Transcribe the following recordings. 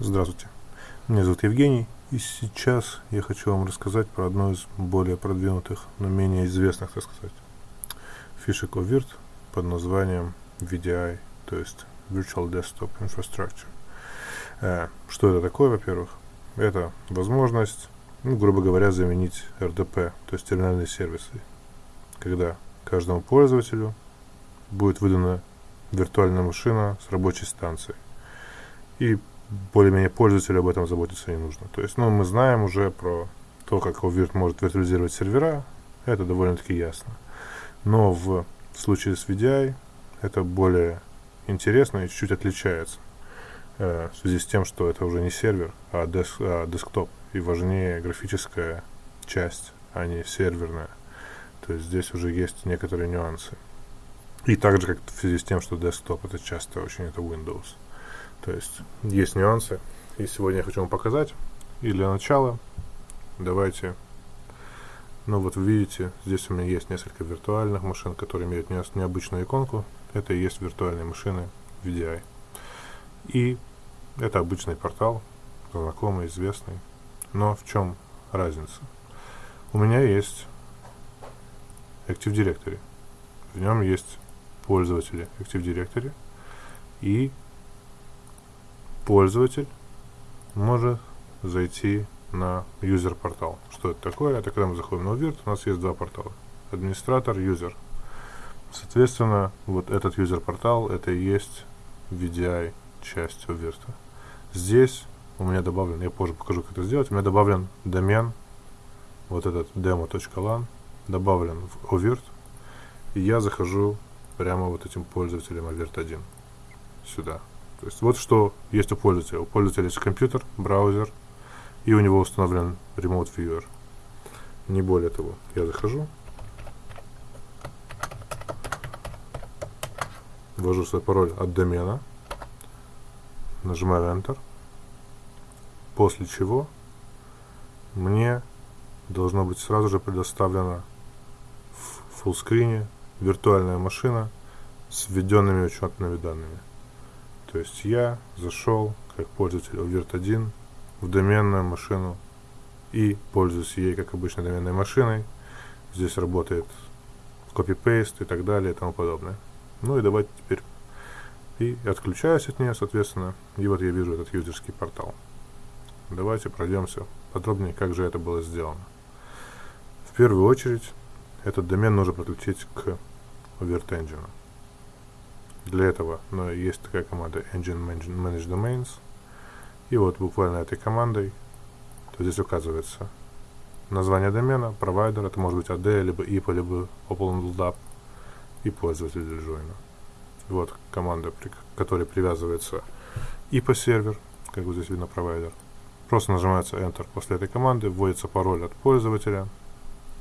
Здравствуйте, меня зовут Евгений, и сейчас я хочу вам рассказать про одну из более продвинутых, но менее известных, так сказать, фишек OVIRT под названием VDI, то есть Virtual Desktop Infrastructure. Э, что это такое, во-первых? Это возможность, ну, грубо говоря, заменить RDP, то есть терминальные сервисы, когда каждому пользователю будет выдана виртуальная машина с рабочей станцией. И более-менее пользователю об этом заботиться не нужно. То есть, ну, мы знаем уже про то, как OVIRT может виртуализировать сервера, это довольно-таки ясно. Но в случае с VDI это более интересно и чуть-чуть отличается. Э, в связи с тем, что это уже не сервер, а, деск, а десктоп. И важнее графическая часть, а не серверная. То есть здесь уже есть некоторые нюансы. И также, как в связи с тем, что десктоп это часто очень это Windows. То есть есть нюансы. И сегодня я хочу вам показать. И для начала давайте, ну вот вы видите, здесь у меня есть несколько виртуальных машин, которые имеют необычную иконку. Это и есть виртуальные машины VDI. И это обычный портал, знакомый, известный. Но в чем разница? У меня есть Active Directory. В нем есть пользователи Active Directory и пользователь может зайти на юзер портал. Что это такое? Это когда мы заходим на Uvirt, у нас есть два портала. Администратор, юзер. Соответственно, вот этот юзер портал это и есть VDI часть Uvirt. Здесь у меня добавлен, я позже покажу, как это сделать, у меня добавлен домен, вот этот demo.lan, добавлен в Uvirt, и я захожу прямо вот этим пользователем Avert 1 сюда. То есть вот что есть у пользователя. У пользователя есть компьютер, браузер, и у него установлен Remote Viewer. Не более того, я захожу, ввожу свой пароль от домена, нажимаю Enter, после чего мне должно быть сразу же предоставлена в фуллскрине виртуальная машина с введенными учетными данными. То есть я зашел как пользователь Virt1 в доменную машину и пользуюсь ей как обычной доменной машиной. Здесь работает копипейст и так далее и тому подобное. Ну и давайте теперь и отключаюсь от нее, соответственно. И вот я вижу этот юзерский портал. Давайте пройдемся подробнее, как же это было сделано. В первую очередь, этот домен нужно подключить к Virt Engine. Для этого но есть такая команда Engine Manage Domains. И вот буквально этой командой, то здесь указывается название домена, провайдер, это может быть AD, либо IPA, либо OpenLDAP и пользователь для джойна. Вот команда, при которой привязывается IPA сервер, как вот здесь видно провайдер. Просто нажимается Enter после этой команды, вводится пароль от пользователя,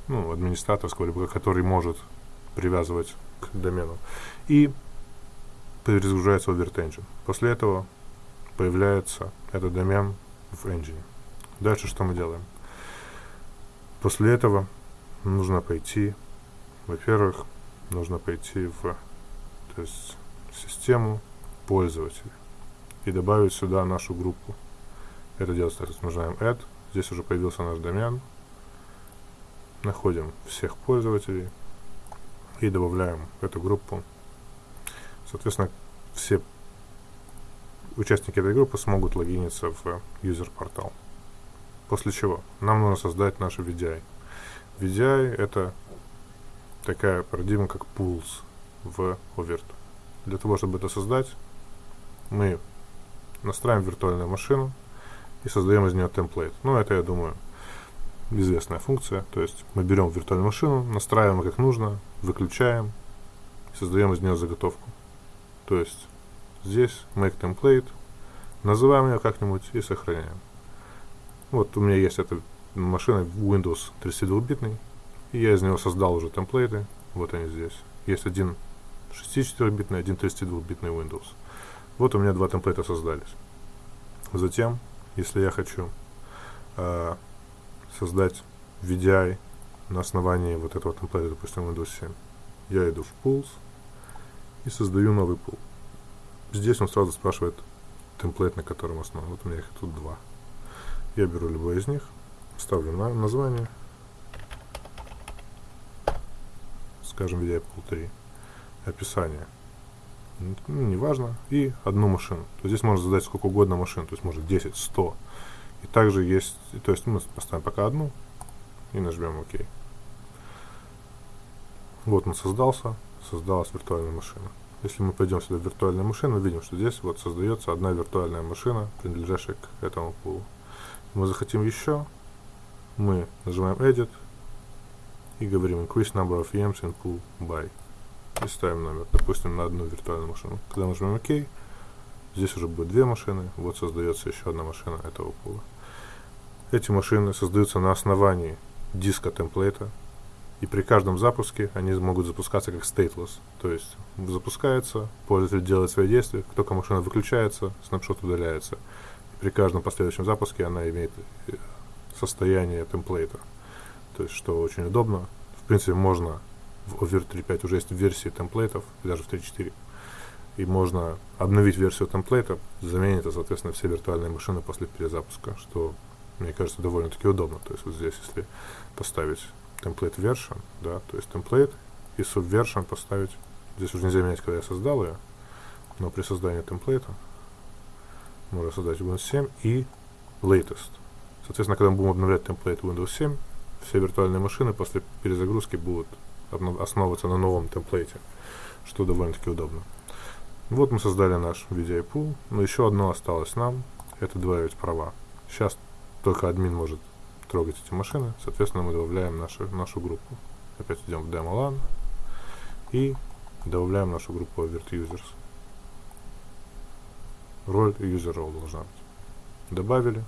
ну, администраторского, либо который может привязывать к домену. И перезагружается в Engine. После этого появляется этот домен в engine. Дальше что мы делаем? После этого нужно пойти, во-первых, нужно пойти в то есть, систему пользователя и добавить сюда нашу группу. Это делается, то нажимаем Add, здесь уже появился наш домен, находим всех пользователей и добавляем эту группу Соответственно, все участники этой группы смогут логиниться в юзер-портал. После чего нам нужно создать наш VDI. VDI это такая парадигма, как pools в Overt. Для того, чтобы это создать, мы настраиваем виртуальную машину и создаем из нее темплейт. Ну, это, я думаю, известная функция. То есть мы берем виртуальную машину, настраиваем как нужно, выключаем, создаем из нее заготовку. То есть здесь make template, называем ее как-нибудь и сохраняем. Вот у меня есть эта машина Windows 32-битный, и я из него создал уже темплейты, вот они здесь. Есть один 64-битный, один 32-битный Windows. Вот у меня два темплейта создались. Затем, если я хочу э, создать VDI на основании вот этого темплейта, допустим, Windows 7, я иду в Pools, и создаю новый пул. Здесь он сразу спрашивает темплейт, на котором основан. Вот у меня их тут два. Я беру любой из них, ставлю на название, скажем, VDI Pool 3, описание, ну, неважно, и одну машину. То есть здесь можно задать сколько угодно машин, то есть может 10, 100. И также есть, то есть мы поставим пока одну и нажмем ОК. Вот он создался, создалась виртуальная машина. Если мы пойдем сюда в виртуальную машину, видим, что здесь вот создается одна виртуальная машина, принадлежащая к этому пулу. Мы захотим еще, мы нажимаем Edit и говорим Increase number of VMs in pool by. И ставим номер, допустим, на одну виртуальную машину. Когда нажмем ОК, здесь уже будет две машины, вот создается еще одна машина этого пула. Эти машины создаются на основании диска темплейта, и при каждом запуске они могут запускаться как stateless. То есть запускается, пользователь делает свои действия, как только машина выключается, снапшот удаляется. И при каждом последующем запуске она имеет э, состояние темплейта. То есть, что очень удобно. В принципе, можно в Over 3.5 уже есть версии темплейтов, даже в 3.4. И можно обновить версию темплейта, заменить соответственно, все виртуальные машины после перезапуска, что, мне кажется, довольно-таки удобно. То есть вот здесь, если поставить template version, да, то есть template и subversion поставить. Здесь уже нельзя менять, когда я создал ее, но при создании темплейта можно создать Windows 7 и latest. Соответственно, когда мы будем обновлять темплейт Windows 7, все виртуальные машины после перезагрузки будут основываться на новом темплейте, что довольно-таки удобно. Вот мы создали наш VDI pool, но еще одно осталось нам, это добавить права. Сейчас только админ может трогать эти машины. Соответственно, мы добавляем нашу, нашу группу. Опять идем в Demo LAN и добавляем нашу группу Avert Users. Роль User Role должна быть. Добавили.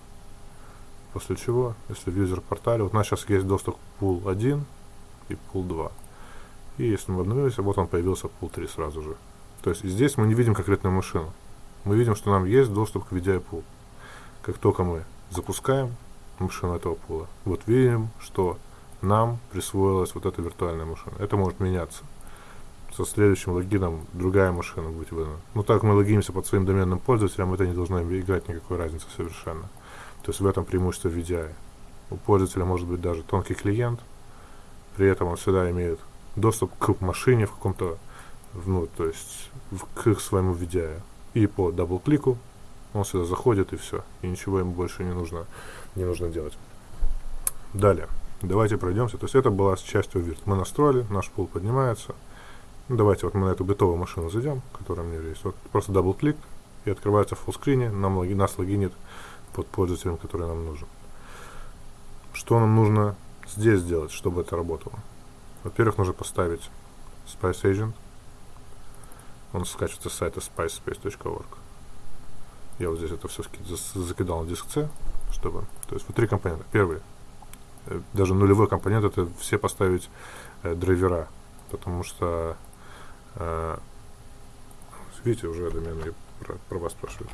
После чего, если в User портале, вот у нас сейчас есть доступ к Pool 1 и Pool 2. И если мы обновились, вот он появился Pool 3 сразу же. То есть здесь мы не видим конкретную машину. Мы видим, что нам есть доступ к VDI Pool. Как только мы запускаем, машина этого пула. Вот видим, что нам присвоилась вот эта виртуальная машина. Это может меняться. Со следующим логином другая машина будет выдана. Но так мы логинимся под своим доменным пользователем, это не должно играть никакой разницы совершенно. То есть в этом преимущество VDI. У пользователя может быть даже тонкий клиент, при этом он всегда имеет доступ к машине в каком-то, ну, то есть в, к своему VDI. И по double-click у он сюда заходит и все. И ничего ему больше не нужно не нужно делать. Далее, давайте пройдемся. То есть это была часть oVirt. Мы настроили, наш пул поднимается. Ну, давайте вот мы на эту битовую машину зайдем, которая у меня есть. Вот просто double-click и открывается в fullscreen е, нам логи, нас логинит под пользователем, который нам нужен. Что нам нужно здесь сделать, чтобы это работало? Во-первых, нужно поставить Spice Agent. Он скачивается с сайта spicespace.org. Я вот здесь это все закидал на диск C чтобы... То есть вот три компонента. Первый, э, даже нулевой компонент, это все поставить э, драйвера, потому что, э, видите, уже домены про, про вас спрашивают.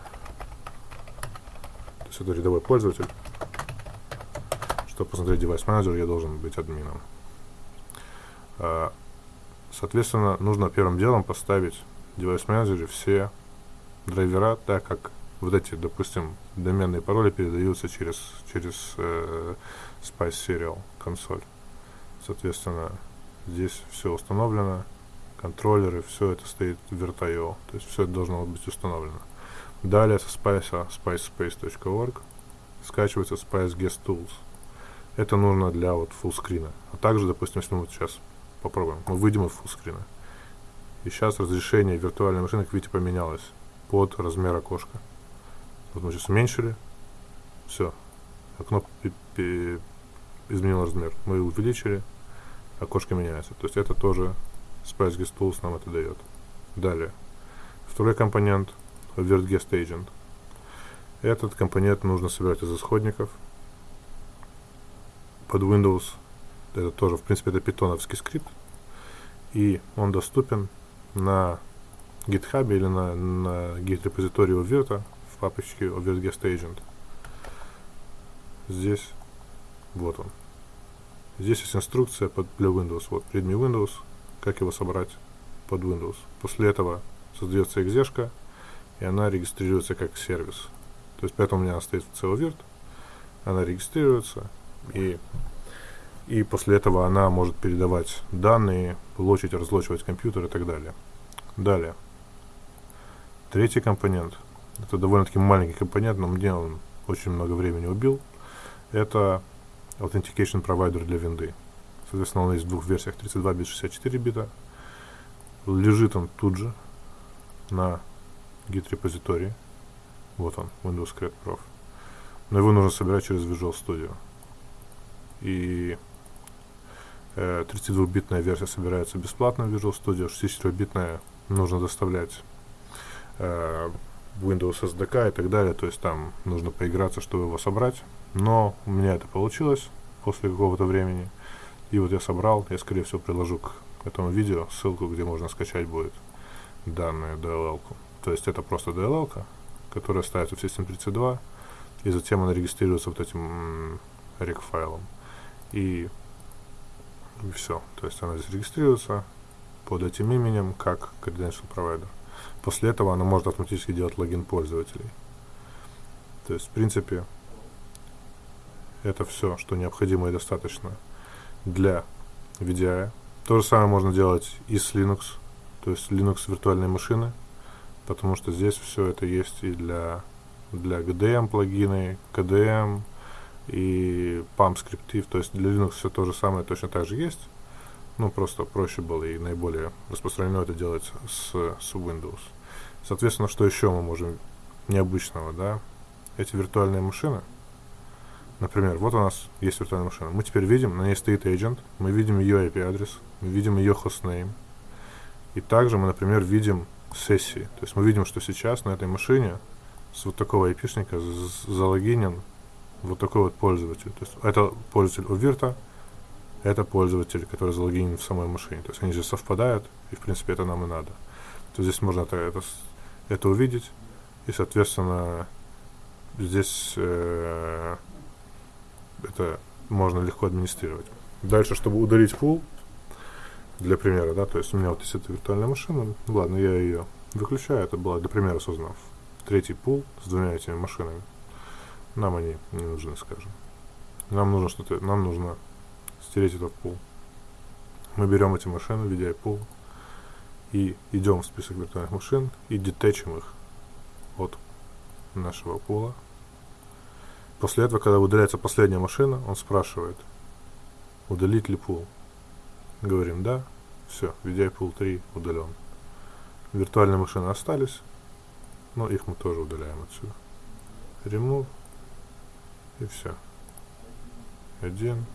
То есть это рядовой пользователь. Чтобы посмотреть девайс менеджер, я должен быть админом. Э, соответственно, нужно первым делом поставить в девайс менеджере все драйвера так, как вот эти, допустим, доменные пароли передаются через, через э, Spice Serial консоль. Соответственно, здесь все установлено, контроллеры, все это стоит в Virt.io, то есть все это должно быть установлено. Далее со Spice, spicespace.org скачивается Spice Guest Tools. Это нужно для вот фуллскрина. А также, допустим, если мы вот сейчас попробуем, мы выйдем из фуллскрина. И сейчас разрешение виртуальной машины, как видите, поменялось под размер окошка. Вот мы сейчас уменьшили. Все. Окно изменило размер. Мы увеличили. Окошко меняется. То есть это тоже Spice Guest Tools нам это дает. Далее. Второй компонент Guest Agent. Этот компонент нужно собирать из исходников. Под Windows это тоже, в принципе, это питоновский скрипт. И он доступен на GitHub или на, на git репозитории Overt папочке OverGuest Agent. Здесь, вот он. Здесь есть инструкция под, для Windows. Вот, readme Windows, как его собрать под Windows. После этого создается экзешка, и она регистрируется как сервис. То есть поэтому у меня стоит целый вирт, она регистрируется, и, и после этого она может передавать данные, лочить, разлочивать компьютер и так далее. Далее. Третий компонент. Это довольно-таки маленький компонент, но мне он очень много времени убил. Это Authentication Provider для винды. Соответственно, он есть в двух версиях, 32 бит, 64 бита. Лежит он тут же на git репозитории. Вот он, Windows Cred Prof. Но его нужно собирать через Visual Studio. И э, 32-битная версия собирается бесплатно в Visual Studio, 64-битная нужно доставлять э, Windows SDK и так далее, то есть там нужно поиграться, чтобы его собрать. Но у меня это получилось после какого-то времени. И вот я собрал, я скорее всего приложу к этому видео ссылку, где можно скачать будет данную DLL. -ку. То есть это просто DLL, которая ставится в System32, и затем она регистрируется вот этим rec файлом. И, и все. То есть она здесь регистрируется под этим именем как credential provider. После этого она может автоматически делать логин пользователей. То есть, в принципе, это все, что необходимо и достаточно для VDI. То же самое можно делать и с Linux, то есть Linux виртуальной машины, потому что здесь все это есть и для, для GDM плагины, KDM и PAM скриптив, то есть для Linux все то же самое точно так же есть, ну просто проще было и наиболее распространено это делать с, с Windows. Соответственно, что еще мы можем необычного, да? Эти виртуальные машины, например, вот у нас есть виртуальная машина, мы теперь видим, на ней стоит agent, мы видим ее IP-адрес, мы видим ее hostname, и также мы, например, видим сессии. То есть мы видим, что сейчас на этой машине с вот такого айпишника залогинен вот такой вот пользователь. То есть это пользователь у Вирта, это пользователь, который залогинен в самой машине. То есть они же совпадают, и в принципе это нам и надо. То здесь можно это, это, это увидеть, и соответственно здесь э, это можно легко администрировать. Дальше, чтобы удалить пул, для примера, да, то есть у меня вот есть эта виртуальная машина, ладно, я ее выключаю, это было для примера создано. Третий пул с двумя этими машинами. Нам они не нужны, скажем. Нам нужно что-то, нам нужно стереть этот пул. Мы берем эти машины, VDI пул, и идем в список виртуальных машин и детечим их от нашего пула. После этого, когда удаляется последняя машина, он спрашивает, удалить ли пул. Говорим да, все, VDI пул 3 удален. Виртуальные машины остались, но их мы тоже удаляем отсюда. Remove и все. Один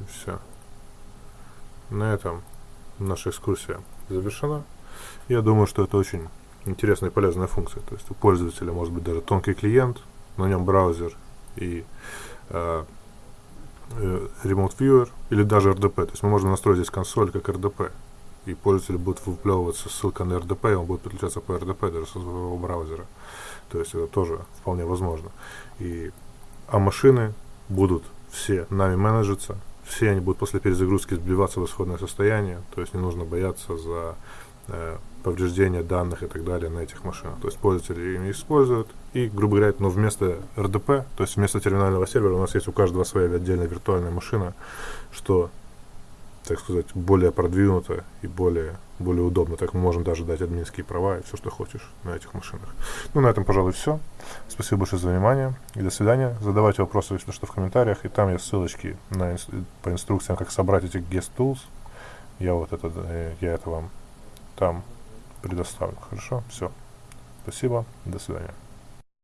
и все. На этом наша экскурсия завершена. Я думаю, что это очень интересная и полезная функция. То есть у пользователя может быть даже тонкий клиент, на нем браузер и э, э, Remote Viewer или даже RDP. То есть мы можем настроить здесь консоль как RDP. И пользователь будет выплевываться ссылка на RDP, и он будет подключаться по RDP даже со своего браузера. То есть это тоже вполне возможно. И, а машины будут все нами менеджиться, все они будут после перезагрузки сбиваться в исходное состояние, то есть не нужно бояться за э, повреждения данных и так далее на этих машинах. То есть пользователи ими используют. И, грубо говоря, но вместо RDP, то есть вместо терминального сервера у нас есть у каждого своя отдельная виртуальная машина, что, так сказать, более продвинуто и более, более удобно. Так мы можем даже дать админские права и все, что хочешь на этих машинах. Ну, на этом, пожалуй, все. Спасибо большое за внимание и до свидания. Задавайте вопросы, если что, в комментариях. И там есть ссылочки на, по инструкциям, как собрать эти guest tools. Я вот это, э, я это вам там предоставлю. Хорошо? Все. Спасибо. До свидания.